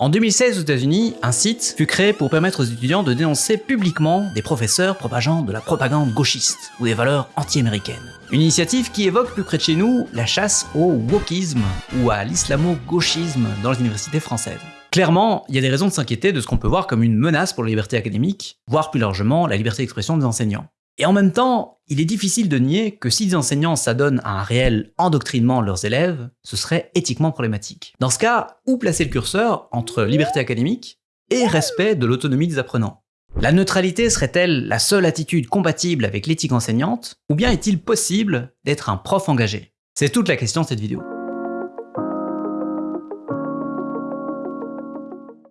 En 2016 aux États-Unis, un site fut créé pour permettre aux étudiants de dénoncer publiquement des professeurs propageant de la propagande gauchiste ou des valeurs anti-américaines. Une initiative qui évoque plus près de chez nous la chasse au wokisme ou à l'islamo-gauchisme dans les universités françaises. Clairement, il y a des raisons de s'inquiéter de ce qu'on peut voir comme une menace pour la liberté académique, voire plus largement la liberté d'expression des enseignants. Et en même temps, il est difficile de nier que si les enseignants s'adonnent à un réel endoctrinement de leurs élèves, ce serait éthiquement problématique. Dans ce cas, où placer le curseur entre liberté académique et respect de l'autonomie des apprenants? La neutralité serait-elle la seule attitude compatible avec l'éthique enseignante, ou bien est-il possible d'être un prof engagé? C'est toute la question de cette vidéo.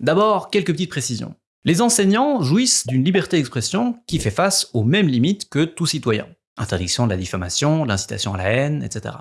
D'abord, quelques petites précisions. Les enseignants jouissent d'une liberté d'expression qui fait face aux mêmes limites que tout citoyen. Interdiction de la diffamation, l'incitation à la haine, etc.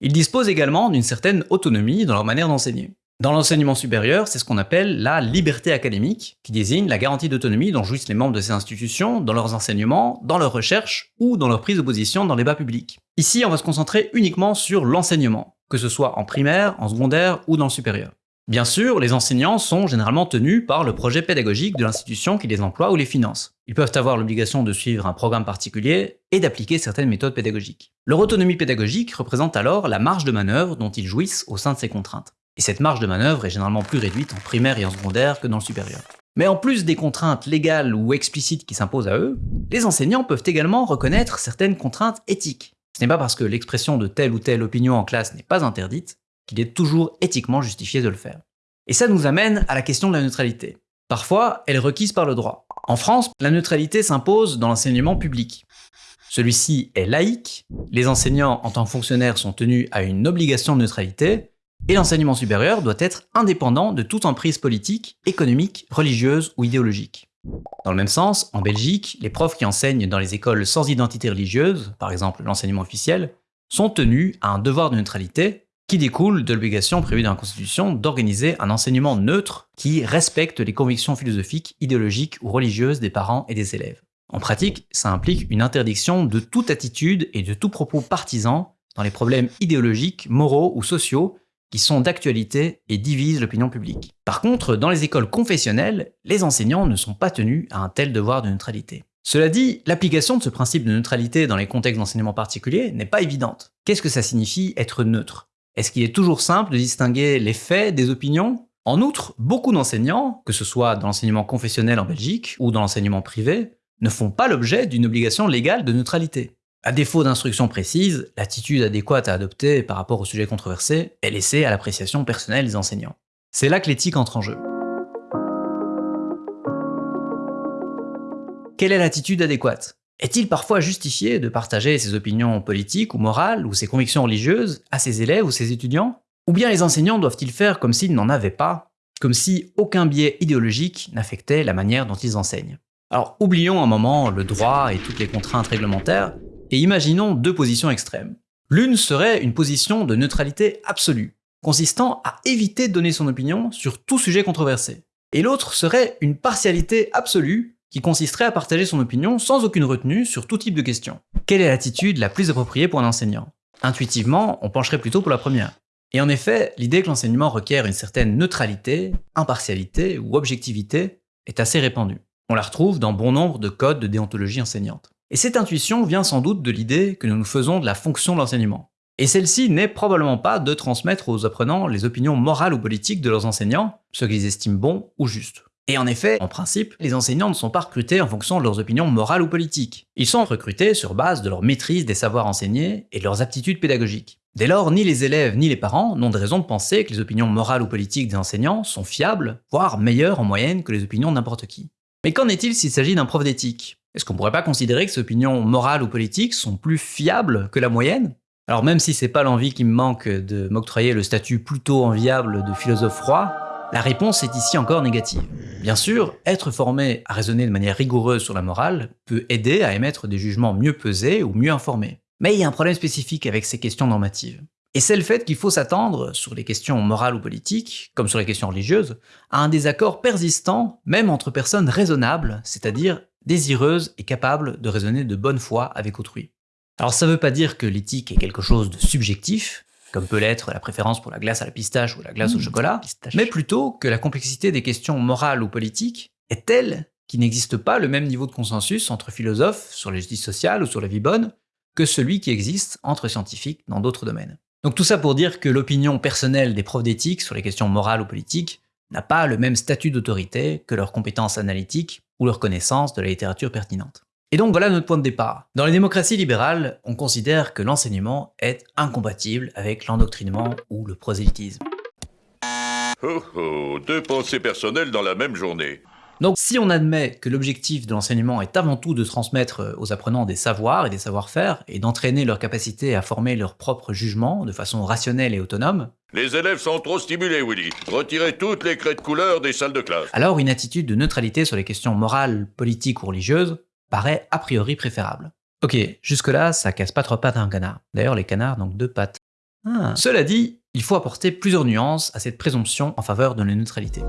Ils disposent également d'une certaine autonomie dans leur manière d'enseigner. Dans l'enseignement supérieur, c'est ce qu'on appelle la liberté académique, qui désigne la garantie d'autonomie dont jouissent les membres de ces institutions dans leurs enseignements, dans leurs recherches ou dans leur prise de position dans les débats publics. Ici, on va se concentrer uniquement sur l'enseignement, que ce soit en primaire, en secondaire ou dans le supérieur. Bien sûr, les enseignants sont généralement tenus par le projet pédagogique de l'institution qui les emploie ou les finance. Ils peuvent avoir l'obligation de suivre un programme particulier et d'appliquer certaines méthodes pédagogiques. Leur autonomie pédagogique représente alors la marge de manœuvre dont ils jouissent au sein de ces contraintes. Et cette marge de manœuvre est généralement plus réduite en primaire et en secondaire que dans le supérieur. Mais en plus des contraintes légales ou explicites qui s'imposent à eux, les enseignants peuvent également reconnaître certaines contraintes éthiques. Ce n'est pas parce que l'expression de telle ou telle opinion en classe n'est pas interdite qu'il est toujours éthiquement justifié de le faire. Et ça nous amène à la question de la neutralité. Parfois, elle est requise par le droit. En France, la neutralité s'impose dans l'enseignement public. Celui-ci est laïque, les enseignants en tant que fonctionnaires sont tenus à une obligation de neutralité, et l'enseignement supérieur doit être indépendant de toute emprise politique, économique, religieuse ou idéologique. Dans le même sens, en Belgique, les profs qui enseignent dans les écoles sans identité religieuse, par exemple l'enseignement officiel, sont tenus à un devoir de neutralité qui découle de l'obligation prévue dans la Constitution d'organiser un enseignement neutre qui respecte les convictions philosophiques, idéologiques ou religieuses des parents et des élèves. En pratique, ça implique une interdiction de toute attitude et de tout propos partisan dans les problèmes idéologiques, moraux ou sociaux qui sont d'actualité et divisent l'opinion publique. Par contre, dans les écoles confessionnelles, les enseignants ne sont pas tenus à un tel devoir de neutralité. Cela dit, l'application de ce principe de neutralité dans les contextes d'enseignement particuliers n'est pas évidente. Qu'est-ce que ça signifie être neutre? Est-ce qu'il est toujours simple de distinguer les faits des opinions? En outre, beaucoup d'enseignants, que ce soit dans l'enseignement confessionnel en Belgique ou dans l'enseignement privé, ne font pas l'objet d'une obligation légale de neutralité. À défaut d'instructions précises, l'attitude adéquate à adopter par rapport au sujet controversé est laissée à l'appréciation personnelle des enseignants. C'est là que l'éthique entre en jeu. Quelle est l'attitude adéquate? Est-il parfois justifié de partager ses opinions politiques ou morales ou ses convictions religieuses à ses élèves ou ses étudiants? Ou bien les enseignants doivent-ils faire comme s'ils n'en avaient pas Comme si aucun biais idéologique n'affectait la manière dont ils enseignent? Alors oublions un moment le droit et toutes les contraintes réglementaires et imaginons deux positions extrêmes. L'une serait une position de neutralité absolue, consistant à éviter de donner son opinion sur tout sujet controversé. Et l'autre serait une partialité absolue qui consisterait à partager son opinion sans aucune retenue sur tout type de questions. Quelle est l'attitude la plus appropriée pour un enseignant? Intuitivement, on pencherait plutôt pour la première. Et en effet, l'idée que l'enseignement requiert une certaine neutralité, impartialité ou objectivité est assez répandue. On la retrouve dans bon nombre de codes de déontologie enseignante. Et cette intuition vient sans doute de l'idée que nous nous faisons de la fonction de l'enseignement. Et celle-ci n'est probablement pas de transmettre aux apprenants les opinions morales ou politiques de leurs enseignants, ce qu'ils estiment bon ou juste. Et en effet, en principe, les enseignants ne sont pas recrutés en fonction de leurs opinions morales ou politiques. Ils sont recrutés sur base de leur maîtrise des savoirs enseignés et de leurs aptitudes pédagogiques. Dès lors, ni les élèves ni les parents n'ont de raison de penser que les opinions morales ou politiques des enseignants sont fiables, voire meilleures en moyenne que les opinions de n'importe qui. Mais qu'en est-il s'il s'agit d'un prof d'éthique? Est-ce qu'on pourrait pas considérer que ces opinions morales ou politiques sont plus fiables que la moyenne? Alors même si c'est pas l'envie qui me manque de m'octroyer le statut plutôt enviable de philosophe froid, la réponse est ici encore négative. Bien sûr, être formé à raisonner de manière rigoureuse sur la morale peut aider à émettre des jugements mieux pesés ou mieux informés. Mais il y a un problème spécifique avec ces questions normatives. Et c'est le fait qu'il faut s'attendre, sur les questions morales ou politiques, comme sur les questions religieuses, à un désaccord persistant, même entre personnes raisonnables, c'est-à-dire désireuses et capables de raisonner de bonne foi avec autrui. Alors ça veut pas dire que l'éthique est quelque chose de subjectif, comme peut l'être la préférence pour la glace à la pistache ou la glace au Mmh, chocolat, mais plutôt que la complexité des questions morales ou politiques est telle qu'il n'existe pas le même niveau de consensus entre philosophes sur la justice sociale ou sur la vie bonne que celui qui existe entre scientifiques dans d'autres domaines. Donc tout ça pour dire que l'opinion personnelle des profs d'éthique sur les questions morales ou politiques n'a pas le même statut d'autorité que leurs compétences analytiques ou leur connaissance de la littérature pertinente. Et donc voilà notre point de départ. Dans les démocraties libérales, on considère que l'enseignement est incompatible avec l'endoctrinement ou le prosélytisme. Oh oh, deux pensées personnelles dans la même journée. Donc si on admet que l'objectif de l'enseignement est avant tout de transmettre aux apprenants des savoirs et des savoir-faire, et d'entraîner leur capacité à former leur propre jugement de façon rationnelle et autonome, Les élèves sont trop stimulés, Willy. Retirez toutes les craies de couleur des salles de classe. alors une attitude de neutralité sur les questions morales, politiques ou religieuses paraît a priori préférable. Ok, jusque-là, ça casse pas trois pattes à un canard. D'ailleurs, les canards n'ont que deux pattes. Ah. Cela dit, il faut apporter plusieurs nuances à cette présomption en faveur de la neutralité.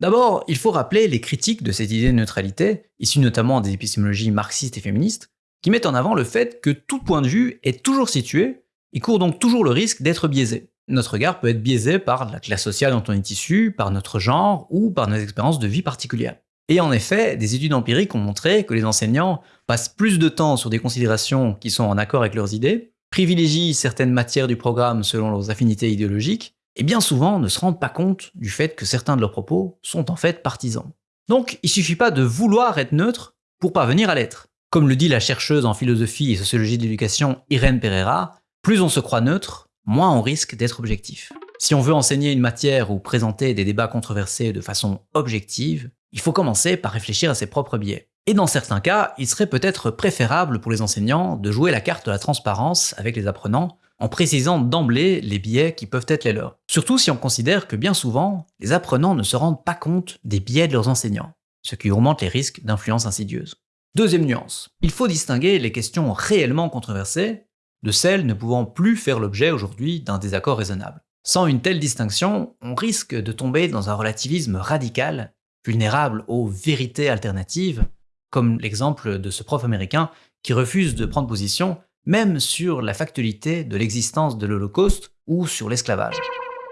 D'abord, il faut rappeler les critiques de cette idée de neutralité, issues notamment des épistémologies marxistes et féministes, qui mettent en avant le fait que tout point de vue est toujours situé et court donc toujours le risque d'être biaisé. Notre regard peut être biaisé par la classe sociale dont on est issu, par notre genre ou par nos expériences de vie particulières. Et en effet, des études empiriques ont montré que les enseignants passent plus de temps sur des considérations qui sont en accord avec leurs idées, privilégient certaines matières du programme selon leurs affinités idéologiques, et bien souvent ne se rendent pas compte du fait que certains de leurs propos sont en fait partisans. Donc il suffit pas de vouloir être neutre pour parvenir à l'être. Comme le dit la chercheuse en philosophie et sociologie de l'éducation Irène Pereira, plus on se croit neutre, moins on risque d'être objectif. Si on veut enseigner une matière ou présenter des débats controversés de façon objective, il faut commencer par réfléchir à ses propres biais. Et dans certains cas, il serait peut-être préférable pour les enseignants de jouer la carte de la transparence avec les apprenants en précisant d'emblée les biais qui peuvent être les leurs. Surtout si on considère que bien souvent, les apprenants ne se rendent pas compte des biais de leurs enseignants, ce qui augmente les risques d'influence insidieuse. Deuxième nuance, il faut distinguer les questions réellement controversées de celles ne pouvant plus faire l'objet aujourd'hui d'un désaccord raisonnable. Sans une telle distinction, on risque de tomber dans un relativisme radical, vulnérable aux vérités alternatives, comme l'exemple de ce prof américain qui refuse de prendre position même sur la factualité de l'existence de l'Holocauste ou sur l'esclavage.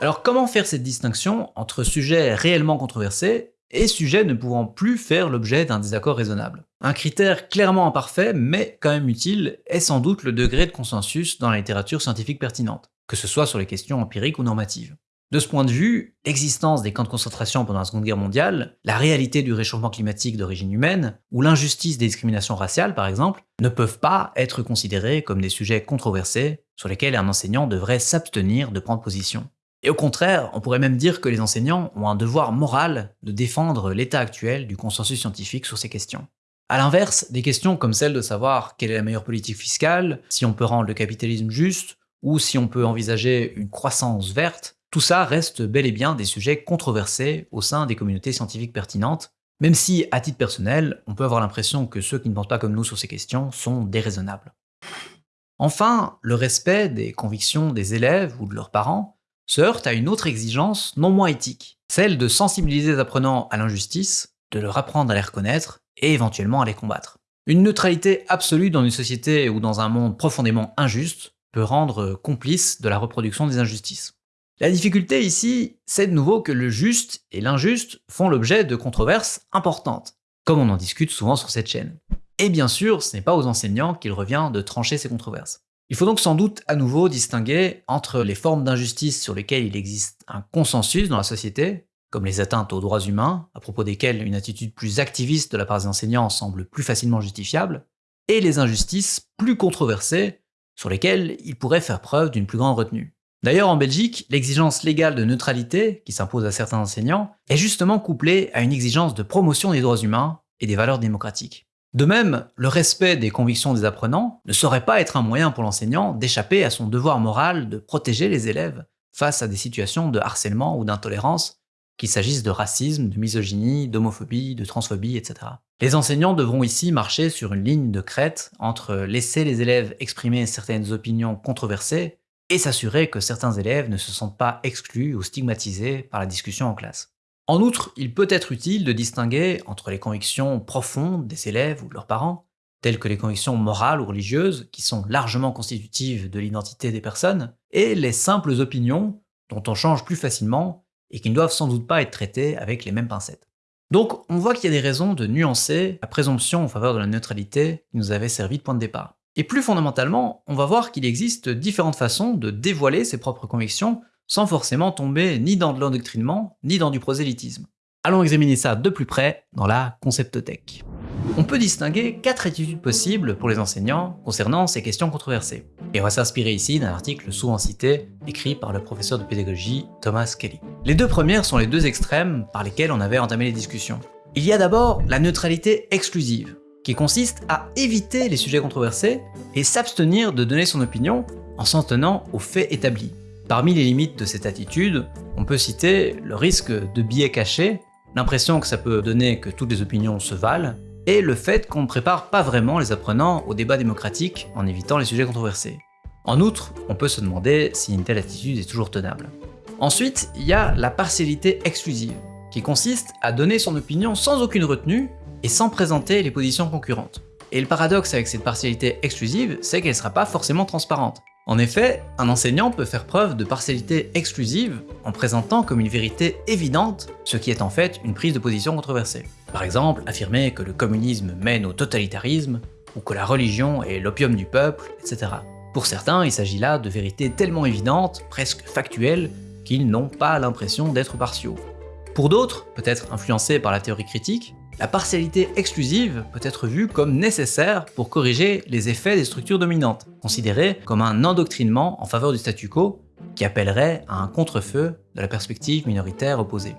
Alors comment faire cette distinction entre sujets réellement controversés et sujets ne pouvant plus faire l'objet d'un désaccord raisonnable Un critère clairement imparfait, mais quand même utile, est sans doute le degré de consensus dans la littérature scientifique pertinente, que ce soit sur les questions empiriques ou normatives. De ce point de vue, l'existence des camps de concentration pendant la Seconde Guerre mondiale, la réalité du réchauffement climatique d'origine humaine, ou l'injustice des discriminations raciales par exemple, ne peuvent pas être considérés comme des sujets controversés sur lesquels un enseignant devrait s'abstenir de prendre position. Et au contraire, on pourrait même dire que les enseignants ont un devoir moral de défendre l'état actuel du consensus scientifique sur ces questions. A l'inverse, des questions comme celle de savoir quelle est la meilleure politique fiscale, si on peut rendre le capitalisme juste, ou si on peut envisager une croissance verte, tout ça reste bel et bien des sujets controversés au sein des communautés scientifiques pertinentes, même si, à titre personnel, on peut avoir l'impression que ceux qui ne pensent pas comme nous sur ces questions sont déraisonnables. Enfin, le respect des convictions des élèves ou de leurs parents se heurte à une autre exigence non moins éthique, celle de sensibiliser les apprenants à l'injustice, de leur apprendre à les reconnaître et éventuellement à les combattre. Une neutralité absolue dans une société ou dans un monde profondément injuste peut rendre complice de la reproduction des injustices. La difficulté ici, c'est de nouveau que le juste et l'injuste font l'objet de controverses importantes, comme on en discute souvent sur cette chaîne. Et bien sûr, ce n'est pas aux enseignants qu'il revient de trancher ces controverses. Il faut donc sans doute à nouveau distinguer entre les formes d'injustice sur lesquelles il existe un consensus dans la société, comme les atteintes aux droits humains, à propos desquelles une attitude plus activiste de la part des enseignants semble plus facilement justifiable, et les injustices plus controversées, sur lesquelles il pourrait faire preuve d'une plus grande retenue. D'ailleurs, en Belgique, l'exigence légale de neutralité, qui s'impose à certains enseignants, est justement couplée à une exigence de promotion des droits humains et des valeurs démocratiques. De même, le respect des convictions des apprenants ne saurait pas être un moyen pour l'enseignant d'échapper à son devoir moral de protéger les élèves face à des situations de harcèlement ou d'intolérance, qu'il s'agisse de racisme, de misogynie, d'homophobie, de transphobie, etc. Les enseignants devront ici marcher sur une ligne de crête entre laisser les élèves exprimer certaines opinions controversées et s'assurer que certains élèves ne se sentent pas exclus ou stigmatisés par la discussion en classe. En outre, il peut être utile de distinguer entre les convictions profondes des élèves ou de leurs parents telles que les convictions morales ou religieuses, qui sont largement constitutives de l'identité des personnes, et les simples opinions, dont on change plus facilement et qui ne doivent sans doute pas être traitées avec les mêmes pincettes. Donc on voit qu'il y a des raisons de nuancer la présomption en faveur de la neutralité qui nous avait servi de point de départ. Et plus fondamentalement, on va voir qu'il existe différentes façons de dévoiler ses propres convictions sans forcément tomber ni dans de l'endoctrinement, ni dans du prosélytisme. Allons examiner ça de plus près dans la conceptothèque. On peut distinguer quatre attitudes possibles pour les enseignants concernant ces questions controversées. Et on va s'inspirer ici d'un article souvent cité, écrit par le professeur de pédagogie Thomas Kelly. Les deux premières sont les deux extrêmes par lesquels on avait entamé les discussions. Il y a d'abord la neutralité exclusive, qui consiste à éviter les sujets controversés et s'abstenir de donner son opinion en s'en tenant aux faits établis. Parmi les limites de cette attitude, on peut citer le risque de biais cachés, l'impression que ça peut donner que toutes les opinions se valent, et le fait qu'on ne prépare pas vraiment les apprenants au débat démocratique en évitant les sujets controversés. En outre, on peut se demander si une telle attitude est toujours tenable. Ensuite, il y a la partialité exclusive, qui consiste à donner son opinion sans aucune retenue et sans présenter les positions concurrentes. Et le paradoxe avec cette partialité exclusive, c'est qu'elle ne sera pas forcément transparente. En effet, un enseignant peut faire preuve de partialité exclusive en présentant comme une vérité évidente ce qui est en fait une prise de position controversée. Par exemple, affirmer que le communisme mène au totalitarisme, ou que la religion est l'opium du peuple, etc. Pour certains, il s'agit là de vérités tellement évidentes, presque factuelles, qu'ils n'ont pas l'impression d'être partiaux. Pour d'autres, peut-être influencés par la théorie critique, la partialité exclusive peut être vue comme nécessaire pour corriger les effets des structures dominantes, considérée comme un endoctrinement en faveur du statu quo qui appellerait à un contre-feu de la perspective minoritaire opposée.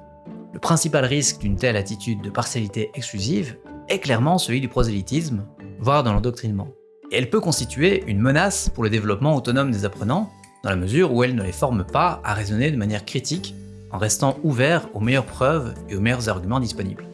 Le principal risque d'une telle attitude de partialité exclusive est clairement celui du prosélytisme, voire de l'endoctrinement. Et elle peut constituer une menace pour le développement autonome des apprenants, dans la mesure où elle ne les forme pas à raisonner de manière critique en restant ouvert aux meilleures preuves et aux meilleurs arguments disponibles.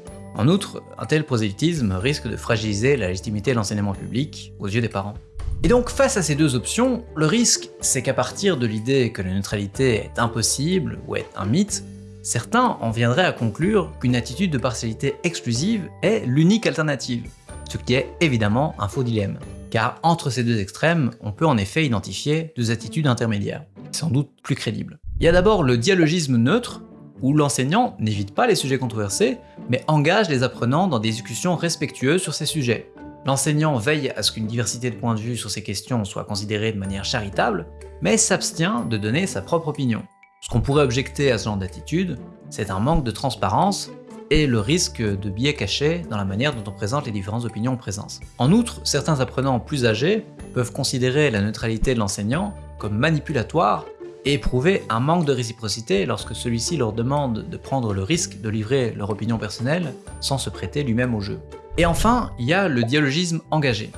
En outre, un tel prosélytisme risque de fragiliser la légitimité de l'enseignement public aux yeux des parents. Et donc face à ces deux options, le risque c'est qu'à partir de l'idée que la neutralité est impossible ou est un mythe, certains en viendraient à conclure qu'une attitude de partialité exclusive est l'unique alternative, ce qui est évidemment un faux dilemme. Car entre ces deux extrêmes, on peut en effet identifier deux attitudes intermédiaires, sans doute plus crédibles. Il y a d'abord le dialogisme neutre, où l'enseignant n'évite pas les sujets controversés, mais engage les apprenants dans des discussions respectueuses sur ces sujets. L'enseignant veille à ce qu'une diversité de points de vue sur ces questions soit considérée de manière charitable, mais s'abstient de donner sa propre opinion. Ce qu'on pourrait objecter à ce genre d'attitude, c'est un manque de transparence et le risque de biais cachés dans la manière dont on présente les différentes opinions en présence. En outre, certains apprenants plus âgés peuvent considérer la neutralité de l'enseignant comme manipulatoire et éprouver un manque de réciprocité lorsque celui-ci leur demande de prendre le risque de livrer leur opinion personnelle sans se prêter lui-même au jeu. Et enfin, il y a le dialogisme engagé.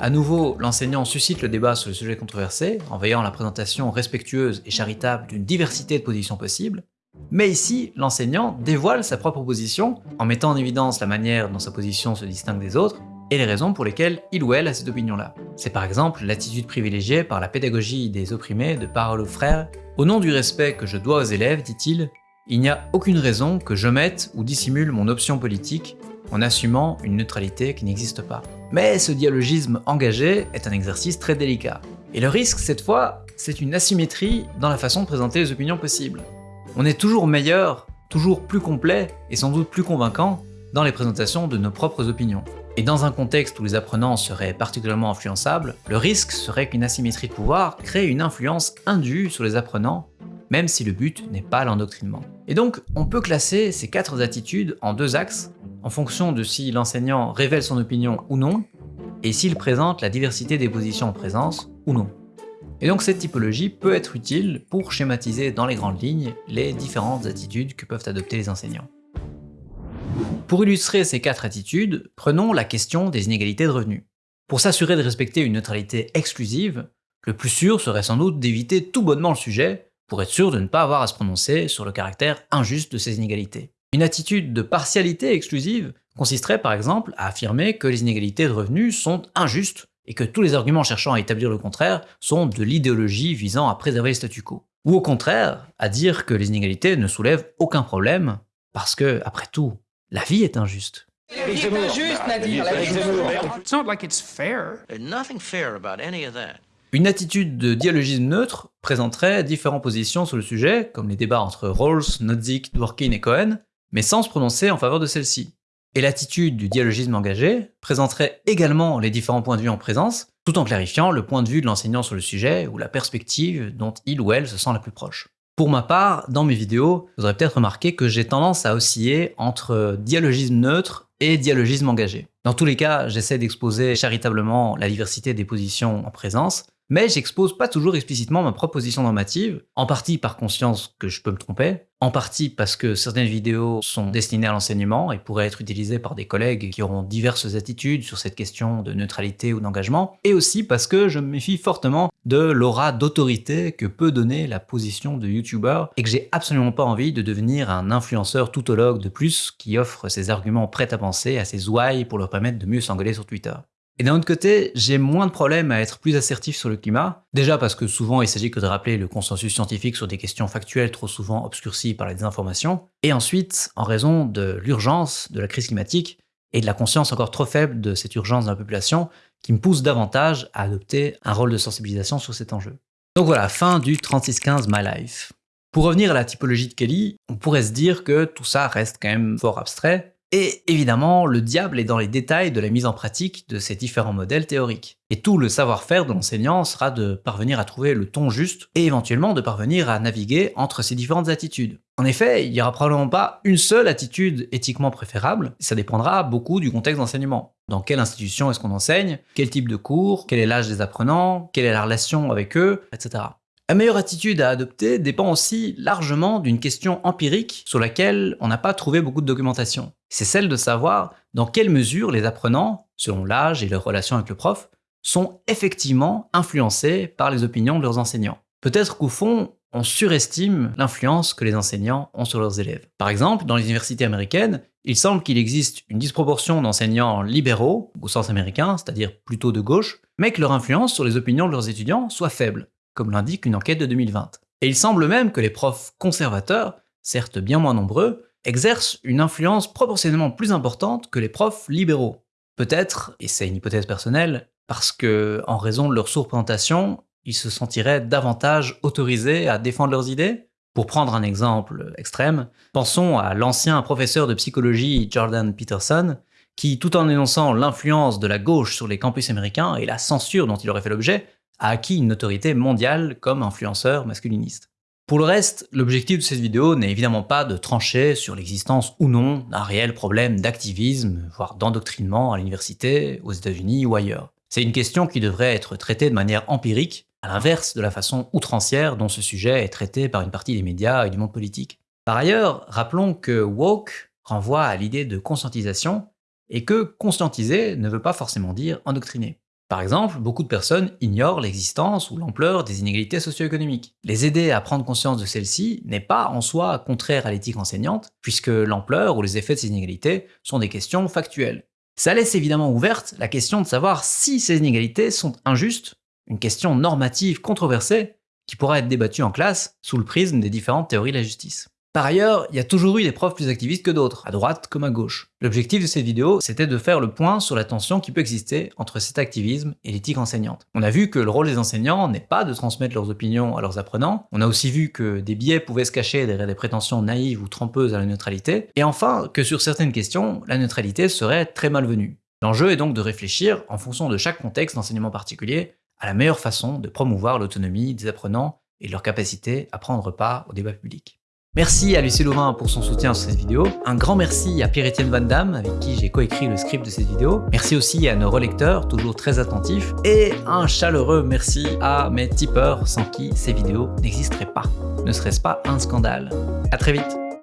À nouveau, l'enseignant suscite le débat sur le sujet controversé en veillant à la présentation respectueuse et charitable d'une diversité de positions possibles, mais ici, l'enseignant dévoile sa propre position en mettant en évidence la manière dont sa position se distingue des autres et les raisons pour lesquelles il ou elle a cette opinion-là. C'est par exemple l'attitude privilégiée par la pédagogie des opprimés de Parole aux frères. Au nom du respect que je dois aux élèves, dit-il, il n'y a aucune raison que je mette ou dissimule mon option politique en assumant une neutralité qui n'existe pas. Mais ce dialogisme engagé est un exercice très délicat. Et le risque, cette fois, c'est une asymétrie dans la façon de présenter les opinions possibles. On est toujours meilleur, toujours plus complet et sans doute plus convaincant dans les présentations de nos propres opinions. Et dans un contexte où les apprenants seraient particulièrement influençables, le risque serait qu'une asymétrie de pouvoir crée une influence indue sur les apprenants, même si le but n'est pas l'endoctrinement. Et donc, on peut classer ces quatre attitudes en deux axes, en fonction de si l'enseignant révèle son opinion ou non, et s'il présente la diversité des positions en présence ou non. Et donc cette typologie peut être utile pour schématiser dans les grandes lignes les différentes attitudes que peuvent adopter les enseignants. Pour illustrer ces quatre attitudes, prenons la question des inégalités de revenus. Pour s'assurer de respecter une neutralité exclusive, le plus sûr serait sans doute d'éviter tout bonnement le sujet pour être sûr de ne pas avoir à se prononcer sur le caractère injuste de ces inégalités. Une attitude de partialité exclusive consisterait par exemple à affirmer que les inégalités de revenus sont injustes et que tous les arguments cherchant à établir le contraire sont de l'idéologie visant à préserver le statu quo. Ou au contraire, à dire que les inégalités ne soulèvent aucun problème, parce que, après tout, la vie est injuste. C'est injuste, Nadir. It's not like it's fair. There's nothing fair about any of that. Une attitude de dialogisme neutre présenterait différentes positions sur le sujet, comme les débats entre Rawls, Nozick, Dworkin et Cohen, mais sans se prononcer en faveur de celle-ci. Et l'attitude du dialogisme engagé présenterait également les différents points de vue en présence, tout en clarifiant le point de vue de l'enseignant sur le sujet ou la perspective dont il ou elle se sent la plus proche. Pour ma part, dans mes vidéos, vous aurez peut-être remarqué que j'ai tendance à osciller entre dialogisme neutre et dialogisme engagé. Dans tous les cas, j'essaie d'exposer charitablement la diversité des positions en présence, mais j'expose pas toujours explicitement ma proposition normative, en partie par conscience que je peux me tromper, en partie parce que certaines vidéos sont destinées à l'enseignement et pourraient être utilisées par des collègues qui auront diverses attitudes sur cette question de neutralité ou d'engagement, et aussi parce que je me méfie fortement de l'aura d'autorité que peut donner la position de YouTuber et que j'ai absolument pas envie de devenir un influenceur toutologue de plus qui offre ses arguments prêts à penser à ses ouailles pour leur permettre de mieux s'engueuler sur Twitter. Et d'un autre côté, j'ai moins de problèmes à être plus assertif sur le climat, déjà parce que souvent il s'agit que de rappeler le consensus scientifique sur des questions factuelles trop souvent obscurcies par la désinformation, et ensuite en raison de l'urgence de la crise climatique et de la conscience encore trop faible de cette urgence dans la population qui me pousse davantage à adopter un rôle de sensibilisation sur cet enjeu. Donc voilà, fin du 3615 My Life. Pour revenir à la typologie de Kelly, on pourrait se dire que tout ça reste quand même fort abstrait, et évidemment, le diable est dans les détails de la mise en pratique de ces différents modèles théoriques. Et tout le savoir-faire de l'enseignant sera de parvenir à trouver le ton juste et éventuellement de parvenir à naviguer entre ces différentes attitudes. En effet, il n'y aura probablement pas une seule attitude éthiquement préférable, ça dépendra beaucoup du contexte d'enseignement. Dans quelle institution est-ce qu'on enseigne, quel type de cours, quel est l'âge des apprenants, quelle est la relation avec eux, etc. La meilleure attitude à adopter dépend aussi largement d'une question empirique sur laquelle on n'a pas trouvé beaucoup de documentation. C'est celle de savoir dans quelle mesure les apprenants, selon l'âge et leur relation avec le prof, sont effectivement influencés par les opinions de leurs enseignants. Peut-être qu'au fond, on surestime l'influence que les enseignants ont sur leurs élèves. Par exemple, dans les universités américaines, il semble qu'il existe une disproportion d'enseignants libéraux, au sens américain, c'est-à-dire plutôt de gauche, mais que leur influence sur les opinions de leurs étudiants soit faible comme l'indique une enquête de 2020. Et il semble même que les profs conservateurs, certes bien moins nombreux, exercent une influence proportionnellement plus importante que les profs libéraux. Peut-être, et c'est une hypothèse personnelle, parce que, en raison de leur surprésentation, ils se sentiraient davantage autorisés à défendre leurs idées? Pour prendre un exemple extrême, pensons à l'ancien professeur de psychologie Jordan Peterson, qui, tout en énonçant l'influence de la gauche sur les campus américains et la censure dont il aurait fait l'objet, a acquis une notoriété mondiale comme influenceur masculiniste. Pour le reste, l'objectif de cette vidéo n'est évidemment pas de trancher sur l'existence ou non d'un réel problème d'activisme, voire d'endoctrinement à l'université, aux États-Unis ou ailleurs. C'est une question qui devrait être traitée de manière empirique, à l'inverse de la façon outrancière dont ce sujet est traité par une partie des médias et du monde politique. Par ailleurs, rappelons que woke renvoie à l'idée de conscientisation, et que conscientiser ne veut pas forcément dire endoctriner. Par exemple, beaucoup de personnes ignorent l'existence ou l'ampleur des inégalités socio-économiques. Les aider à prendre conscience de celles-ci n'est pas en soi contraire à l'éthique enseignante, puisque l'ampleur ou les effets de ces inégalités sont des questions factuelles. Ça laisse évidemment ouverte la question de savoir si ces inégalités sont injustes, une question normative controversée qui pourra être débattue en classe sous le prisme des différentes théories de la justice. Par ailleurs, il y a toujours eu des profs plus activistes que d'autres, à droite comme à gauche. L'objectif de cette vidéo, c'était de faire le point sur la tension qui peut exister entre cet activisme et l'éthique enseignante. On a vu que le rôle des enseignants n'est pas de transmettre leurs opinions à leurs apprenants, on a aussi vu que des biais pouvaient se cacher derrière des prétentions naïves ou trompeuses à la neutralité, et enfin que sur certaines questions, la neutralité serait très malvenue. L'enjeu est donc de réfléchir, en fonction de chaque contexte d'enseignement particulier, à la meilleure façon de promouvoir l'autonomie des apprenants et leur capacité à prendre part au débat public. Merci à Lucie Louvain pour son soutien sur cette vidéo. Un grand merci à Pierre-Étienne Van Damme, avec qui j'ai coécrit le script de cette vidéo. Merci aussi à nos relecteurs, toujours très attentifs. Et un chaleureux merci à mes tipeurs, sans qui ces vidéos n'existeraient pas. Ne serait-ce pas un scandale À très vite